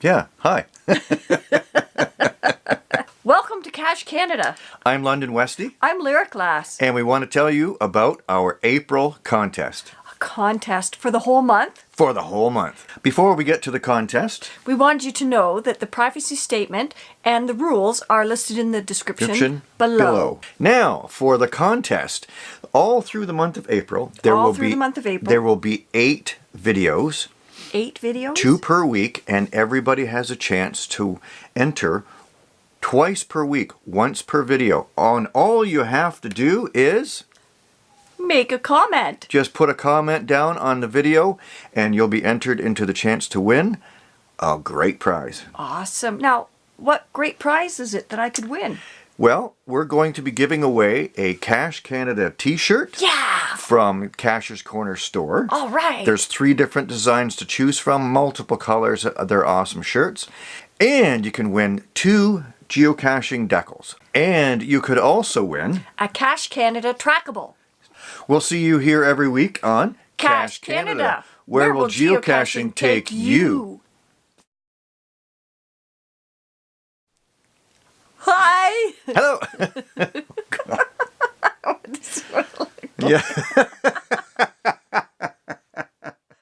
Yeah, hi. Welcome to Cache Canada. I'm London Westy, I'm Lyric Lass. and we want to tell you about our April contest A contest for the whole month. for the whole month. Before we get to the contest, We want you to know that the privacy statement and the rules are listed in the description, description below. Now, for the contest, all through the month of April, there All will be the month of April. there will be eight videos, Eight videos. two per week, and everybody has a chance to enter twice per week, once per video. And all you have to do is Make a comment. just put a comment down on the video and you'll be entered into the chance to win a great prize. Awesome. Now, what great prize is it that I could win? Well, we're going to be giving away a Cache Canada t-shirt Yeah. from Cashier's Corner store. All right. There's three different designs to choose from, multiple colors. Uh, They're awesome shirts. And you can win two geocaching decals. And you could also win. a Cache Canada trackable. We'll see you here every week on Cache Canada. Where, will geocaching take you? Hello. yeah.